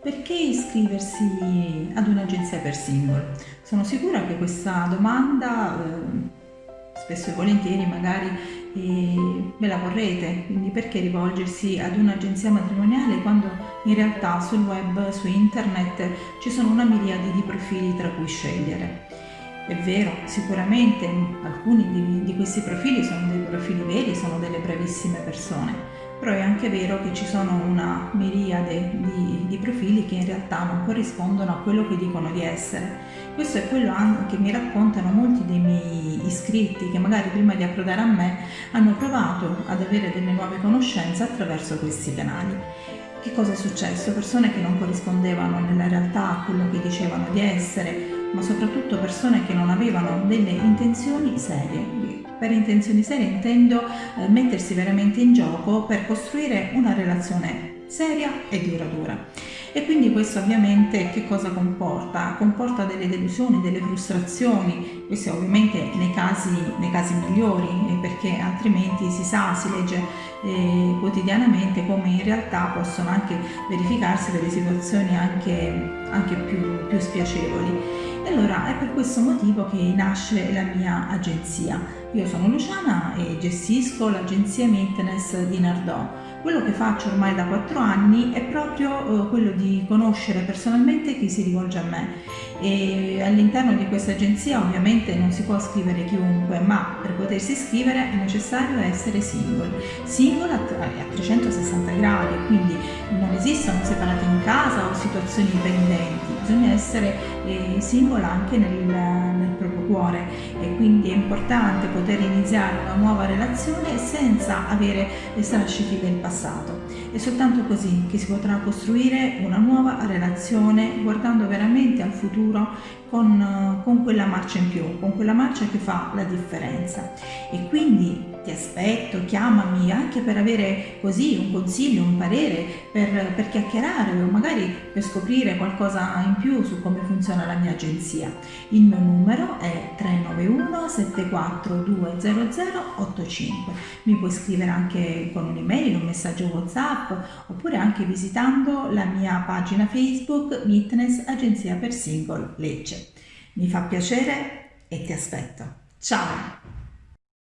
perché iscriversi ad un'agenzia per single? Sono sicura che questa domanda eh, spesso e volentieri magari eh, ve la vorrete, quindi perché rivolgersi ad un'agenzia matrimoniale quando in realtà sul web, su internet ci sono una miriade di profili tra cui scegliere. È vero, sicuramente alcuni di questi profili sono dei profili veri, sono delle bravissime persone, però è anche vero che ci sono una miriade di, di, profili che in realtà non corrispondono a quello che dicono di essere. Questo è quello che mi raccontano molti dei miei iscritti che magari prima di approdare a me hanno provato ad avere delle nuove conoscenze attraverso questi canali. Che cosa è successo? Persone che non corrispondevano nella realtà a quello che dicevano di essere, ma soprattutto persone che non avevano delle intenzioni serie. Per intenzioni serie intendo eh, mettersi veramente in gioco per costruire una relazione seria e duratura. E quindi questo ovviamente che cosa comporta? Comporta delle delusioni, delle frustrazioni, questo ovviamente nei casi, nei casi migliori, eh, perché altrimenti si sa, si legge eh, quotidianamente come in realtà possono anche verificarsi delle situazioni anche, anche più, più spiacevoli. E allora è per questo motivo che nasce la mia agenzia. Io sono Luciana e gestisco l'agenzia Maintenance di Nardò. Quello che faccio ormai da quattro anni è proprio eh, quello di conoscere personalmente chi si rivolge a me e all'interno di questa agenzia ovviamente non si può scrivere chiunque ma per potersi iscrivere è necessario essere single. Single a 360 gradi quindi non esistono separati in casa o situazioni dipendenti bisogna essere eh, single anche nel, nel proprio cuore. E quindi è importante poter iniziare una nuova relazione senza avere strascichi del passato. È soltanto così che si potrà costruire una nuova relazione guardando veramente al futuro futuro con, con quella marcia in più, con quella marcia che fa la differenza. E quindi ti aspetto, chiamami anche per avere così un consiglio, un parere, per, per chiacchierare o magari per scoprire qualcosa in più su come funziona la mia agenzia. Il mio numero è 391 7420085. Mi puoi scrivere anche con un'email, un messaggio WhatsApp oppure anche visitando la mia pagina Facebook Fitness Agenzia per Single Lecce. Mi fa piacere e ti aspetto. Ciao!